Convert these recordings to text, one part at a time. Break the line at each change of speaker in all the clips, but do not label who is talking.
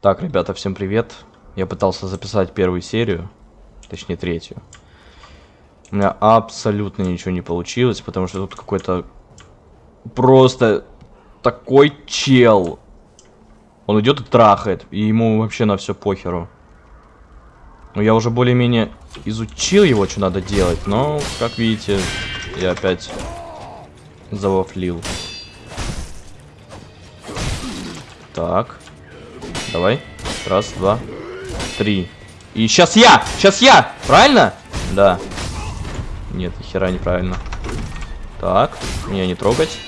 Так, ребята, всем привет. Я пытался записать первую серию, точнее третью. У меня абсолютно ничего не получилось, потому что тут какой-то просто такой чел. Он идет и трахает, и ему вообще на все похеру. Ну, я уже более-менее изучил его, что надо делать, но, как видите, я опять завафлил. Так. Давай. Раз, два, три. И сейчас я! Сейчас я! Правильно? Да. Нет, ни хера неправильно. Так. Меня не трогать.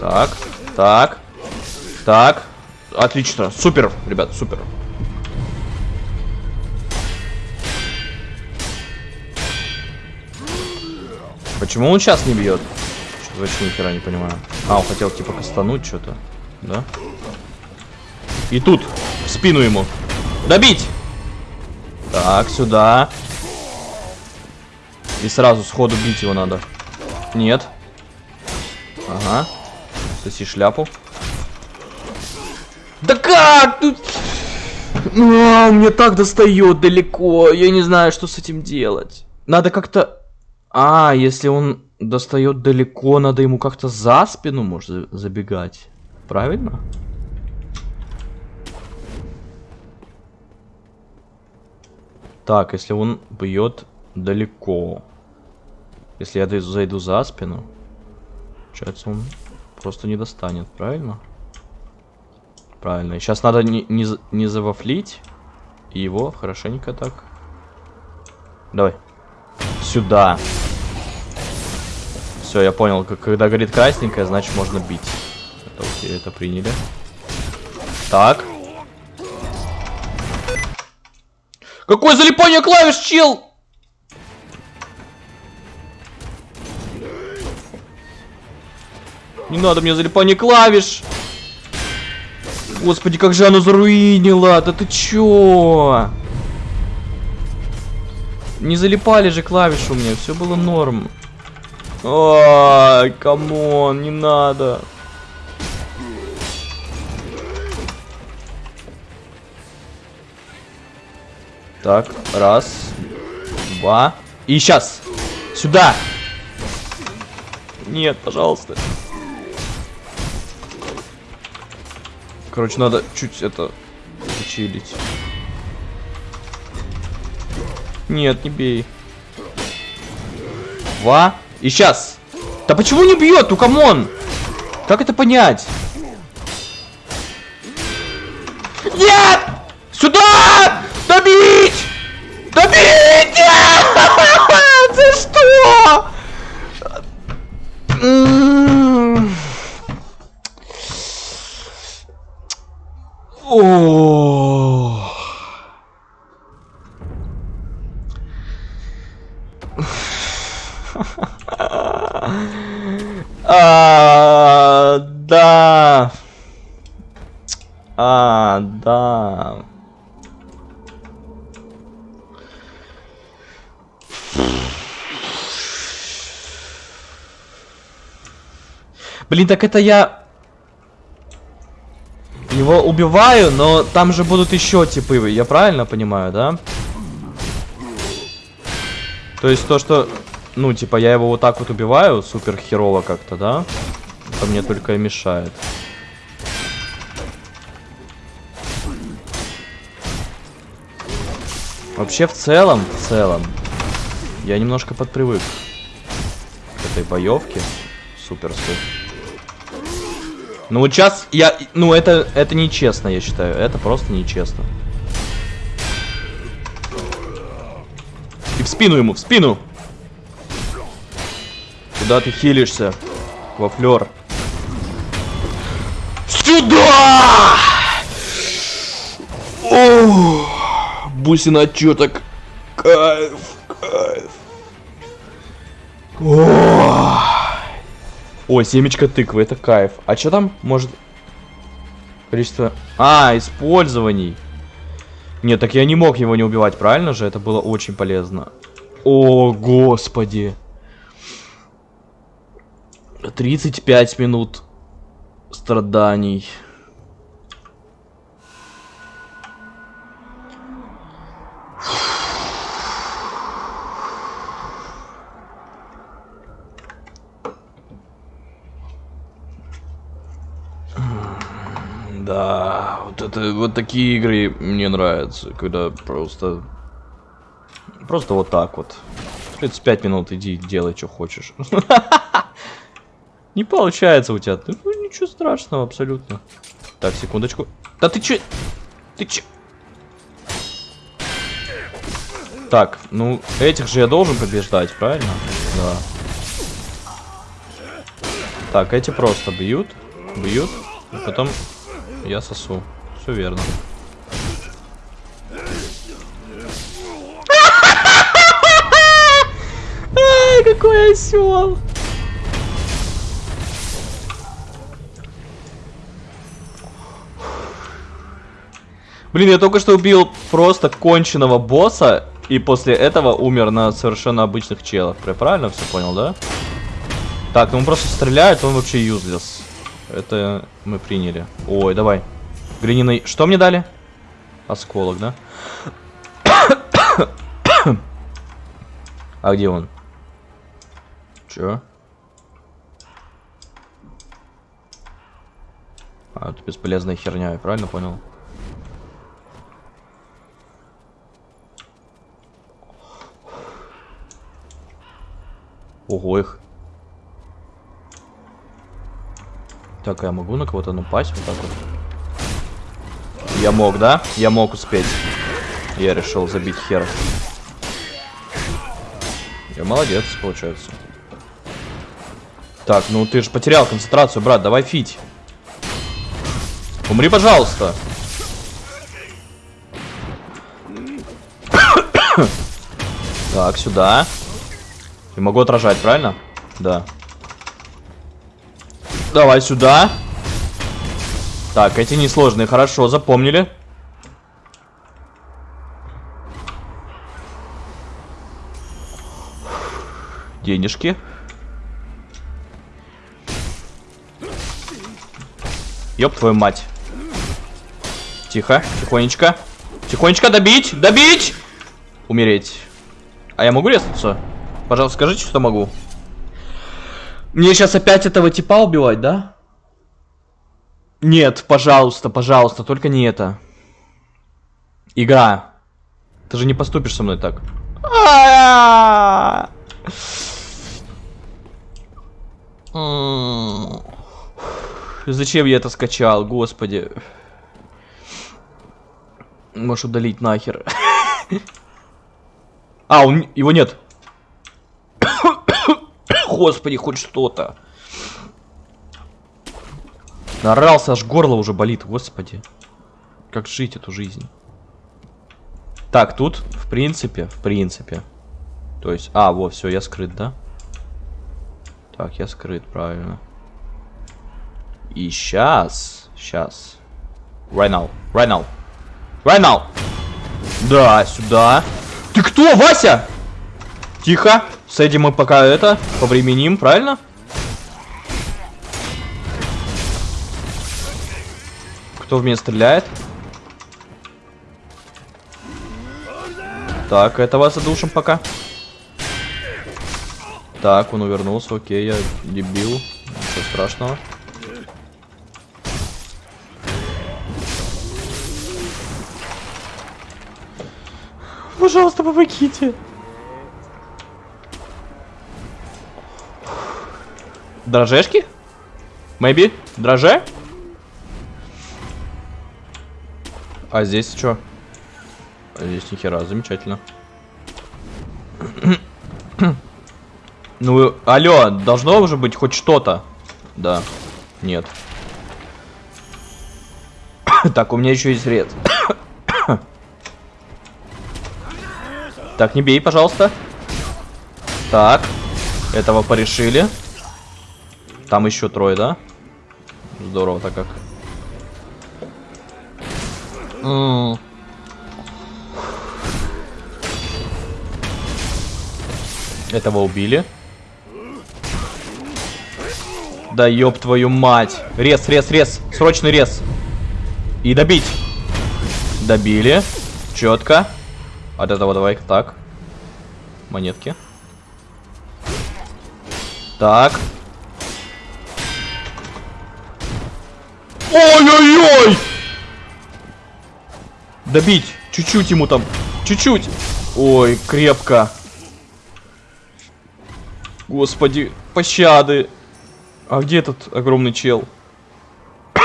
Так. Так. Так. Отлично. Супер, ребят, супер. Почему он сейчас не бьет? Что вообще ни хера не понимаю. А, он хотел типа кастануть что-то. Да? И тут, в спину ему. Добить! Так, сюда. И сразу сходу бить его надо. Нет. Ага. Соси шляпу. Да как? Тут... А, мне так достает далеко. Я не знаю, что с этим делать. Надо как-то... А, если он достает далеко, надо ему как-то за спину, может, забегать. Правильно? Так, если он бьет далеко. Если я зайду за спину, получается он просто не достанет, правильно? Правильно. Сейчас надо не, не, не завафлить его хорошенько так. Давай. Сюда. Все, я понял. Когда горит красненькое, значит можно бить. Это окей, это приняли. Так. Какое залипание клавиш, чел? Не надо мне залипание клавиш. Господи, как же оно заруинило. Да ты чё? Не залипали же клавиши у меня. Все было норм. Ай, come on, не надо. Так, раз, два. И сейчас. Сюда. Нет, пожалуйста. Короче, надо чуть это училить. Нет, не бей. Два. И сейчас. Да почему не бьет? Ну, come on. Как это понять? Блин, так это я его убиваю, но там же будут еще типы, я правильно понимаю, да? То есть то, что, ну, типа, я его вот так вот убиваю, супер херово как-то, да? Это мне только и мешает. Вообще, в целом, в целом, я немножко подпривык к этой боевке суперской. Ну вот сейчас я... Ну это, это нечестно, я считаю. Это просто нечестно. И в спину ему, в спину! Куда ты хилишься? Вафлер. Сюда! О, бусина отчеток. Кайф, кайф. О! О, семечко тыквы, это кайф. А что там может... Количество... А, использований. Нет, так я не мог его не убивать, правильно же? Это было очень полезно. О, господи. 35 минут страданий. Вот такие игры мне нравятся, когда просто просто вот так вот. 35 минут иди делай, что хочешь. Не получается у тебя. Ну, ничего страшного абсолютно. Так, секундочку. Да ты че? Ты че? Так, ну, этих же я должен побеждать, правильно? Да. Так, эти просто бьют, бьют, и потом я сосу. Все верно. какой осел! Блин, я только что убил просто конченого босса, и после этого умер на совершенно обычных челах. Я правильно все понял, да? Так, ну он просто стреляет, он вообще юзлес. Это мы приняли. Ой, давай. Глиняный... Что мне дали? Осколок, да? а где он? Чё? А, это бесполезная херня, я правильно понял? Ого, их. Так, а я могу на кого-то напасть вот так вот? Я мог, да? Я мог успеть. Я решил забить хер. Я молодец, получается. Так, ну ты же потерял концентрацию, брат. Давай фить. Умри, пожалуйста. Так, сюда. Я могу отражать, правильно? Да. Давай сюда. Так, эти несложные, хорошо, запомнили. Денежки. Ёб твою мать. Тихо, тихонечко. Тихонечко добить, добить! Умереть. А я могу резаться? Пожалуйста, скажите, что могу. Мне сейчас опять этого типа убивать, да? Нет, пожалуйста, пожалуйста, только не это. Игра. Ты же не поступишь со мной так. Зачем я это скачал, господи? Можешь удалить нахер. А, он, его нет. Господи, хоть что-то. Нарался, аж горло уже болит, господи. Как жить эту жизнь? Так, тут, в принципе, в принципе. То есть, а, вот, все, я скрыт, да? Так, я скрыт, правильно. И сейчас, сейчас. Right now, right now. Right now. Да, сюда. Ты кто, Вася? Тихо. С этим мы пока это повременим, правильно? Кто в меня стреляет? Так, этого задушим пока. Так, он увернулся, окей, я дебил. Ничего страшного. Пожалуйста, помогите. Дрожешки? Maybe? Дроже? А здесь что? А здесь нихера, замечательно. ну, алло, должно уже быть хоть что-то. Да. Нет. так, у меня еще есть ред. так, не бей, пожалуйста. Так. Этого порешили. Там еще трое, да? Здорово так как. Этого убили. Да ёб твою мать. Рез, рез, рез. Срочный рез. И добить. Добили. Четко. От этого давай так. Монетки. Так. Ой-ой-ой! Добить! Чуть-чуть ему там. Чуть-чуть. Ой, крепко. Господи, пощады. А где этот огромный чел?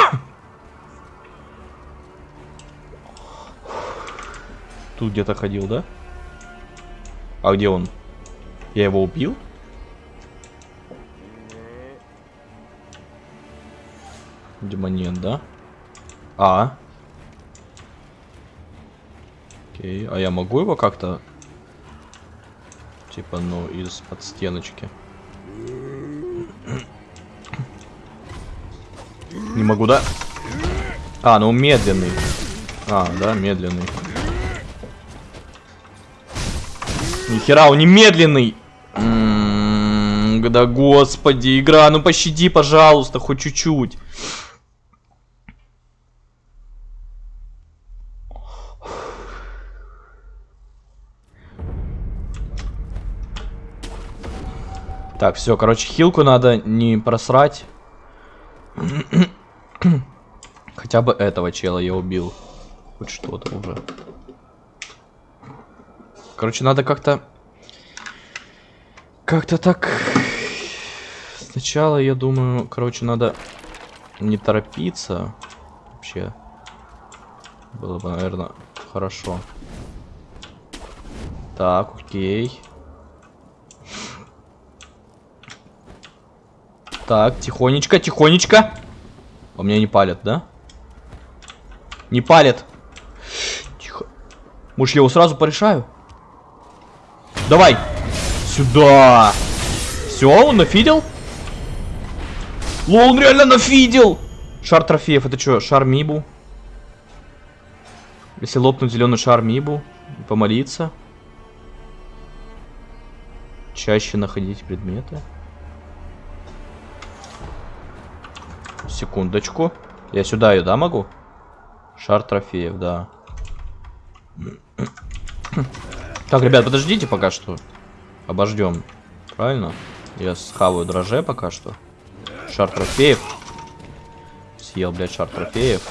Тут где-то ходил, да? А где он? Я его убил? Видимо, нет, да? А. Окей, а я могу его как-то... Типа, ну, из-под стеночки. Не могу, да? А, ну медленный. А, да, медленный. Нихера, он не медленный. М -м да господи, игра, ну пощади, пожалуйста, хоть чуть-чуть. Так, все, короче, хилку надо не просрать. Хотя бы этого чела я убил. Хоть что-то уже. Короче, надо как-то... Как-то так... Сначала, я думаю, короче, надо не торопиться. Вообще. Было бы, наверное, хорошо. Так, окей. Так, тихонечко, тихонечко. У меня не палят, да? Не палят. Тихо. Может, я его сразу порешаю? Давай. Сюда. Все, он нафидел? Лол, он реально нафидел. Шар трофеев, это что, шар Мибу? Если лопнуть зеленый шар Мибу, помолиться. Чаще находить предметы. Секундочку. Я сюда ее, да, могу? Шар трофеев, да. Так, ребят, подождите пока что. Обождем. Правильно? Я схаваю дроже пока что. Шар трофеев. Съел, блядь, шар трофеев.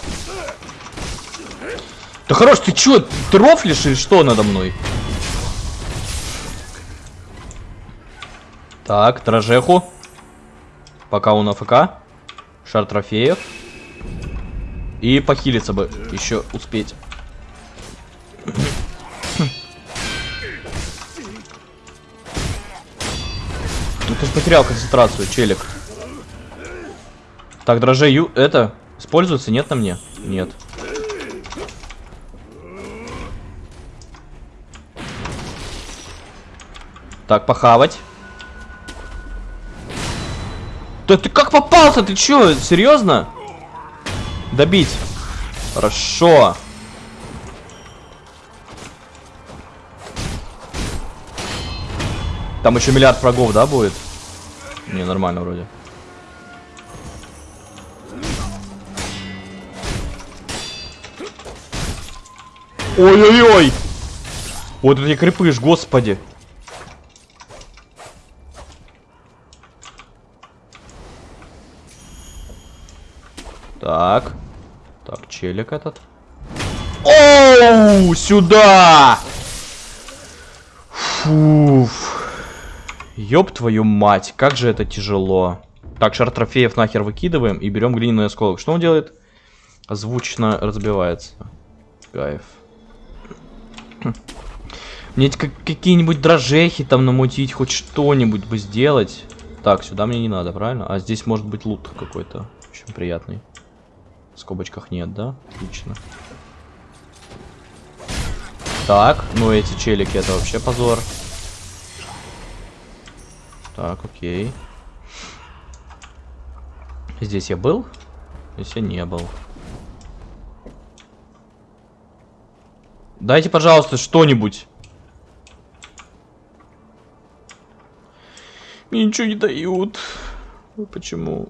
Да хорош, ты чё, ты рофлишь или что надо мной? Так, дрожеху. Пока он АФК. Шар трофеев. И похилиться бы еще успеть. Ну ты потерял концентрацию, челик. Так, дрожжею это используется? Нет на мне? Нет. Так, похавать. Да ты как попался? Ты чё, серьезно? Добить. Хорошо. Там еще миллиард врагов, да, будет? Не, нормально вроде. Ой-ой-ой! Вот эти крепыш, господи. Так. Так, челик этот. Оу, сюда! Фуф. Ёб твою мать, как же это тяжело. Так, шар трофеев нахер выкидываем и берем глиняный осколок. Что он делает? Звучно разбивается. Кайф. Мне какие-нибудь дрожжехи там намутить, хоть что-нибудь бы сделать. Так, сюда мне не надо, правильно? А здесь может быть лут какой-то. Очень приятный. В скобочках нет, да? Отлично. Так, ну эти челики это вообще позор. Так, окей. Здесь я был? Здесь я не был. Дайте, пожалуйста, что-нибудь. Мне ничего не дают. Почему?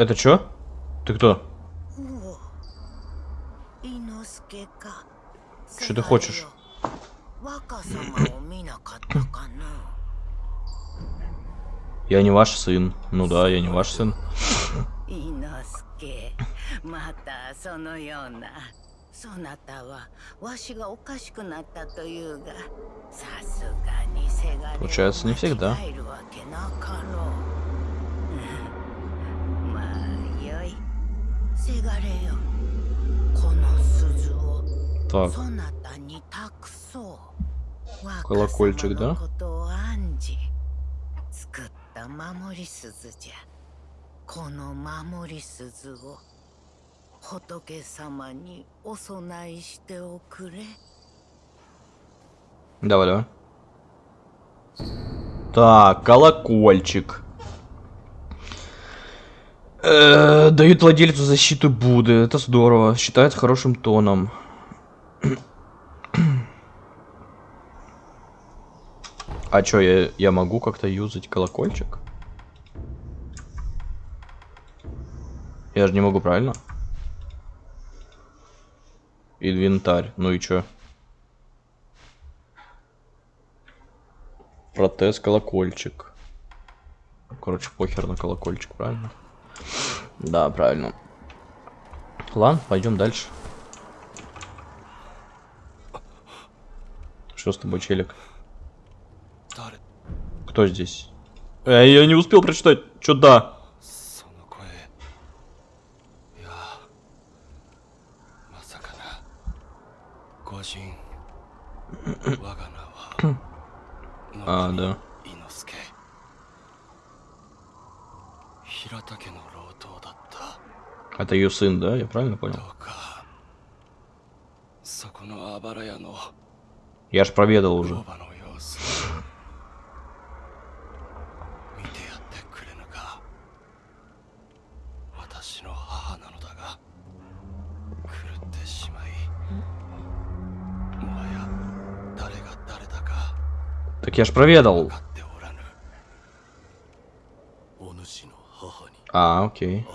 Это что? Ты кто? Что ты хочешь? Я не ваш сын. Ну да, я не ваш сын. Получается, не всегда. Так. Колокольчик, да? Давай, давай. Так, колокольчик. Э, дают владельцу защиту Будды. Это здорово. Считается хорошим тоном. А чё, я, я могу как-то юзать колокольчик? Я же не могу, правильно? Инвентарь. Ну и чё? Протез, колокольчик. Короче, похер на колокольчик, правильно? Да, правильно. Ладно, пойдем дальше. Что с тобой, челик? Кто здесь? Э, я не успел прочитать. Чё да? А, да. Это ее сын, да? Я правильно понял? Я ж проведал уже. Так я ж проведал. А, окей.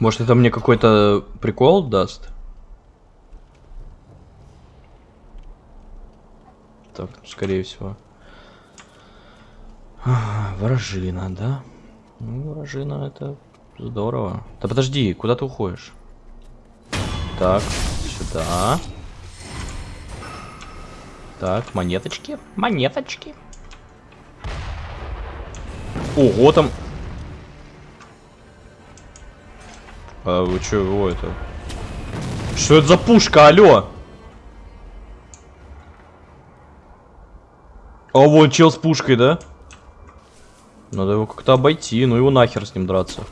Может, это мне какой-то прикол даст? Так, скорее всего. А, Вражина, да? Ну, вражина это здорово. Да подожди, куда ты уходишь? Так, сюда. Так, монеточки. Монеточки. Ого, там... А вы чего это? Что это за пушка, алло? А вон чел с пушкой, да? Надо его как-то обойти, ну его нахер с ним драться.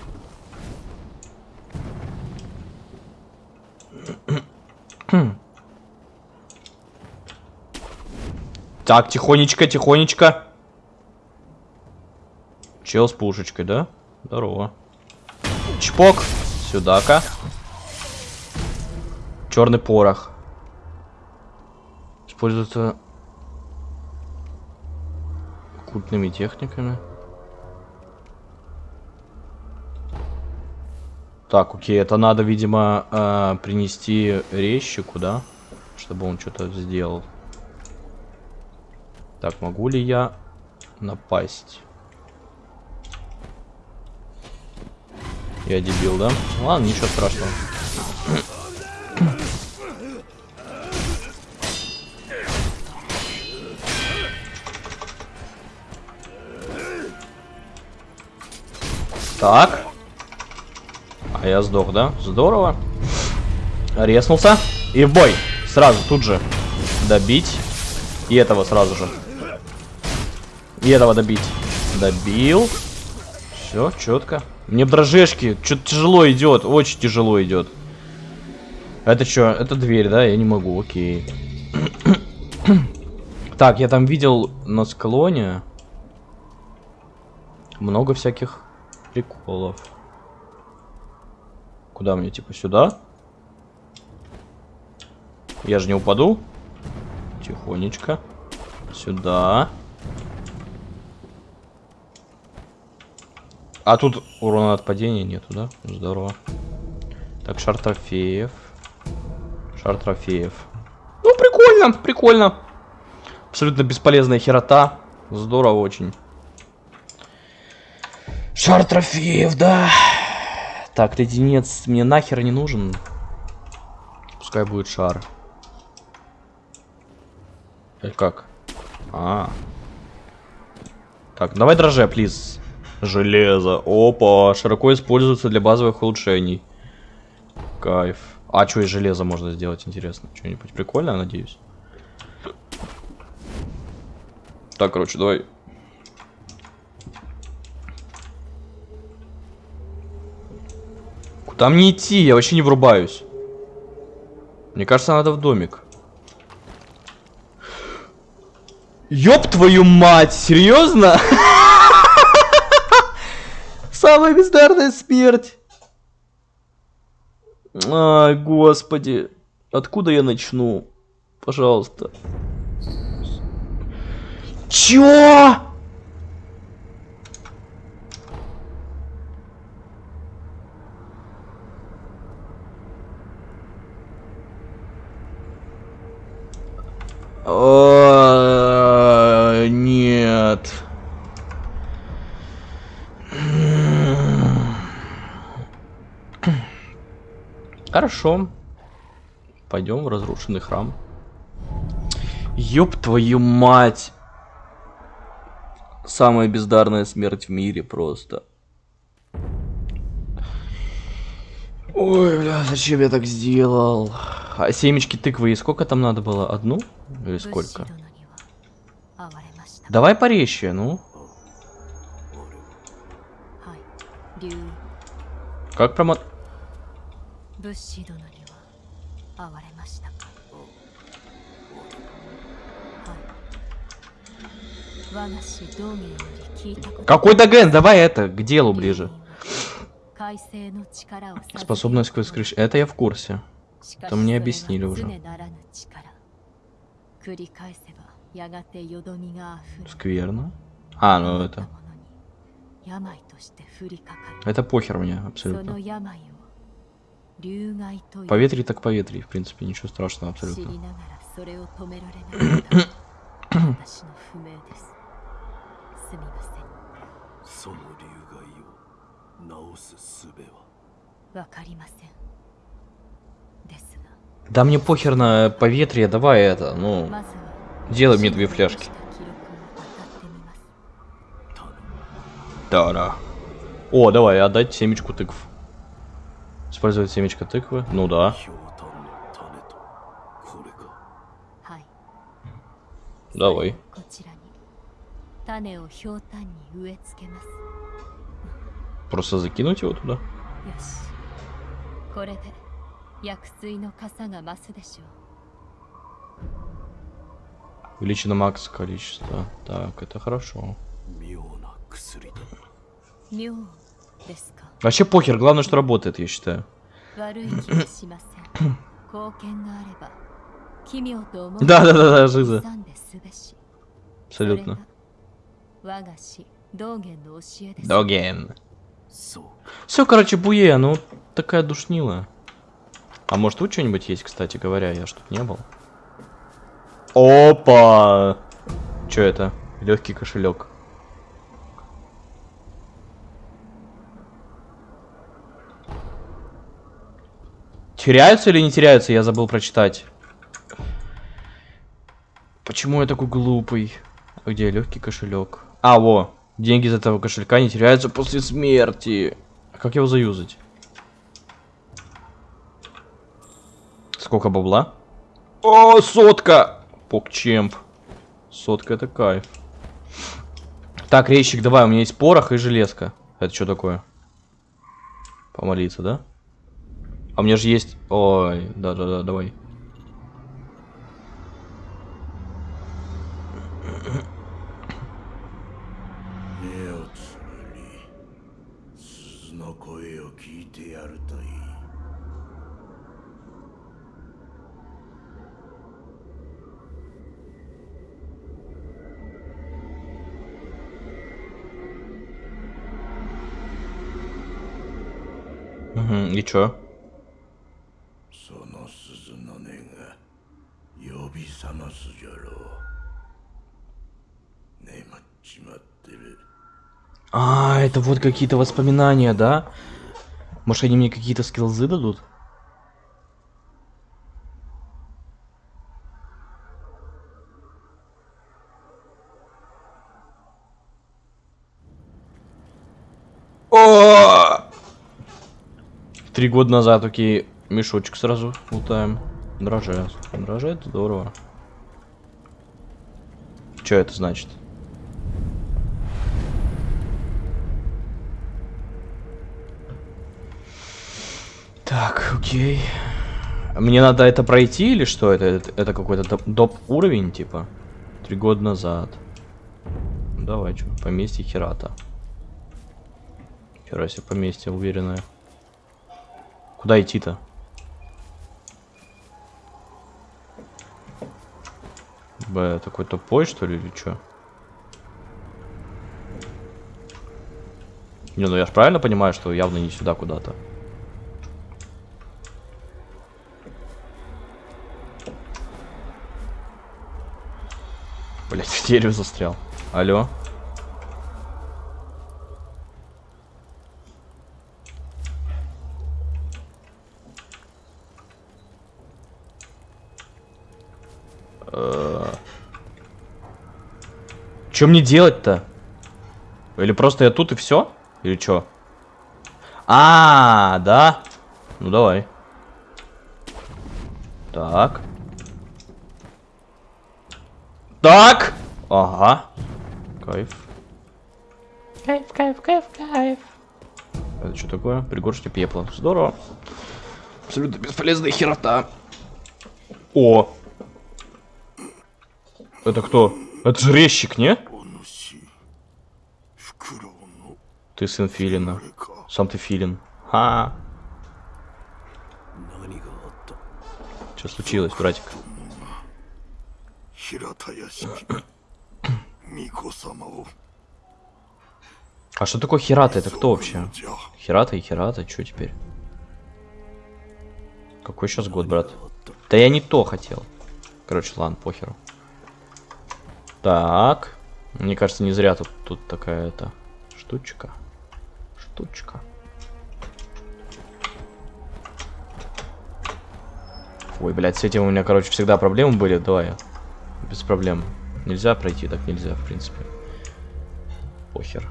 Так, тихонечко, тихонечко. Чел с пушечкой, да? Здорово. Чпок. Сюда-ка. Черный порох. Используется культными техниками. Так, окей, это надо, видимо, э, принести резчику, да? Чтобы он что-то сделал. Так, могу ли я напасть? Я дебил, да? Ладно, ничего страшного. Так. А я сдох, да? Здорово. Резнулся. И в бой. Сразу, тут же. Добить. И этого сразу же. И этого добить. Добил. Все, четко. Мне дрожешки. Что-то тяжело идет. Очень тяжело идет. Это что? Это дверь, да? Я не могу. Окей. так, я там видел на склоне много всяких приколов. Куда мне? Типа сюда? Я же не упаду. Тихонечко. Сюда. А тут урона от падения нету, да? Здорово. Так, шар трофеев. Шар трофеев. Ну, прикольно, прикольно. Абсолютно бесполезная херота. Здорово очень. Шар трофеев, да. Так, леденец мне нахер не нужен. Пускай будет шар. Или как? А. Так, давай дроже, плиз. Железо. Опа, широко используется для базовых улучшений. Кайф. А что из железа можно сделать, интересно? Что-нибудь прикольное, надеюсь? Так, короче, давай. Куда мне идти? Я вообще не врубаюсь. Мне кажется, надо в домик. Ёб твою мать, серьезно? Самая бездарная смерть. Ай, господи. Откуда я начну? Пожалуйста. Чё? А, Нет. Хорошо. Пойдем в разрушенный храм. Ёб твою мать. Самая бездарная смерть в мире просто. Ой, бля, зачем я так сделал? А семечки тыквы и сколько там надо было? Одну? Или сколько? Давай порезче, ну. Как
промот...
Какой-то Ген, давай это, к делу ближе. Способность к крыш. Это я в курсе. Это мне объяснили уже. Скверно? А, ну это... Это похер мне абсолютно. Поветрий так поветрий, в принципе, ничего страшного абсолютно. Да мне похер на поветрие, давай это, ну... Делай мне две фляжки. Да-да. О, давай, отдать семечку тыкв. Использовать семечко тыквы? Ну да. Давай. Просто закинуть его туда?
よしこれで薬水の傘が増すでしょう
Увеличено макс количество. Так, это хорошо.
妙な薬だ
妙ですか
Вообще похер, главное, что работает, я считаю.
悪い気はしません貢献があれば奇妙と思う
Да-да-да-да, жиза.
んですべし
Абсолютно.
それが我が師道元の教えです
Доген.
そう
Все, короче, буе, ну такая душнила. А может тут что-нибудь есть, кстати говоря, я ж тут не был. Опа! Что это? Легкий кошелек. Теряются или не теряются? Я забыл прочитать. Почему я такой глупый? А Где легкий кошелек? А, во. Деньги из этого кошелька не теряются после смерти. А как его заюзать? Сколько бабла? О, сотка! Покчемп. Сотка это кайф. Так, резчик, давай, у меня есть порох и железка. Это что такое? Помолиться, да? А у меня же есть... Ой, да-да-да, давай.「чё? А, это вот какие-то воспоминания, да? Может, они мне какие-то скиллзы дадут? Три года назад такие мешочек сразу лутаем. Дрожжи это здорово. Что это значит? Так, окей. Мне надо это пройти или что? Это, это, это какой-то доп уровень, типа? Три года назад. Давай, что? Поместье Херата. Хера себе поместье уверенное. Куда идти-то? Б, такой тупой, что ли, или что? Не, ну я же правильно понимаю, что явно не сюда куда-то. Блять, в дереве застрял. Алло. Что мне делать-то? Или просто я тут и все? Или что? А, -а, а, да? Ну давай. Так. Так. Ага. Кайф. Кайф, кайф, кайф, кайф. Это что такое? Пригоршня пепла. Здорово. Абсолютно бесполезная херота. О! Это кто? Это же резчик, не? Ты сын Филина. Сам ты Филин.
А,
Что случилось, братик? А что такое Хирата? Это кто вообще? Хирата и Хирата, что теперь? Какой сейчас год, брат? Да я не то хотел. Короче, ладно, похеру. Так. Мне кажется, не зря тут, тут такая это штучка. Штучка. Ой, блядь, с этим у меня, короче, всегда проблемы были. Давай. Без проблем. Нельзя пройти, так нельзя, в принципе. Похер.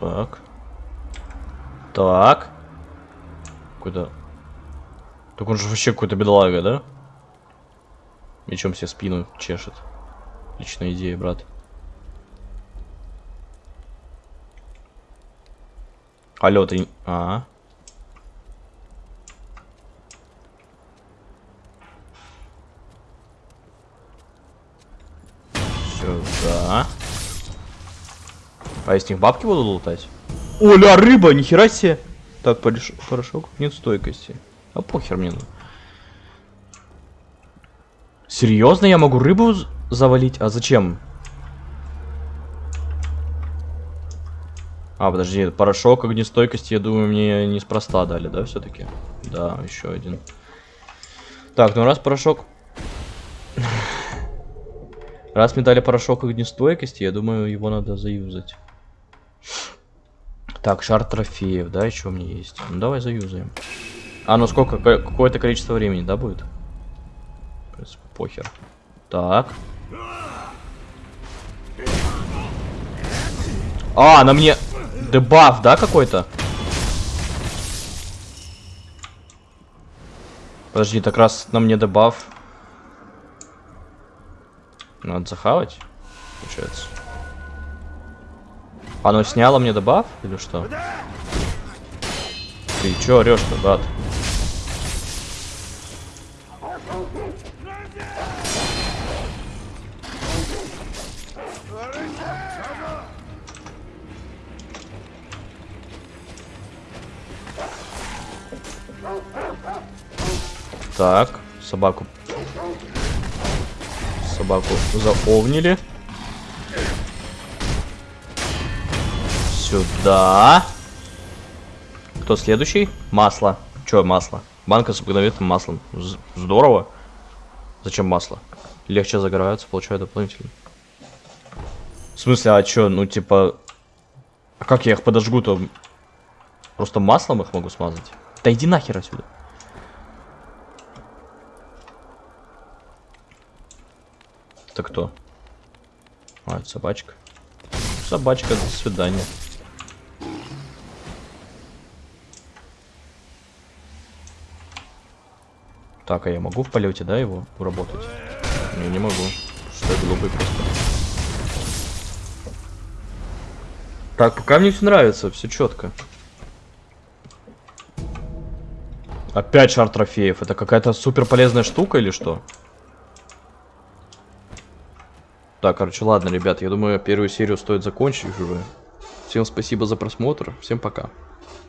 Так. Так. Куда? Так он же вообще какой-то бедолага, да? Мечом себе спину чешет. Отличная идея, брат. Алло, ты... не- А, Сюда. А я них бабки буду лутать? Оля, рыба, нихера себе. Так, порошок. Нет стойкости. А похер мне. ну. Серьезно, я могу рыбу завалить? А зачем? А, подожди, порошок огнестойкости, я думаю, мне неспроста дали, да, все-таки? Да, еще один. Так, ну раз порошок... Раз мне дали порошок огнестойкости, я думаю, его надо заюзать. Так, шар трофеев, да, еще у меня есть. Ну давай заюзаем. А, ну сколько? Ка- Какое-то количество времени, да, будет? Принципе, похер. Так. А, на мне дебаф, да, какой-то? Подожди, так раз на мне дебаф. Надо захавать, получается. Оно сняло мне дебаф или что? Ты чё орешь-то, брат? Так, собаку. Собаку заовнили. сюда. Кто следующий? Масло. Чё масло? Банка с обыкновенным маслом. З- здорово. Зачем масло? Легче загораются, получаю дополнительно. В смысле, а чё, ну типа... А как я их подожгу-то? Просто маслом их могу смазать? Да иди нахер отсюда. Это кто? А, это собачка. Собачка, до свидания. Так, а я могу в полете, да, его уработать? Не, не могу. Что я глупый просто. Так, пока мне все нравится, все четко. Опять шар трофеев. Это какая-то супер полезная штука или что? Так, короче, ладно, ребят, я думаю, первую серию стоит закончить уже. Всем спасибо за просмотр, всем пока.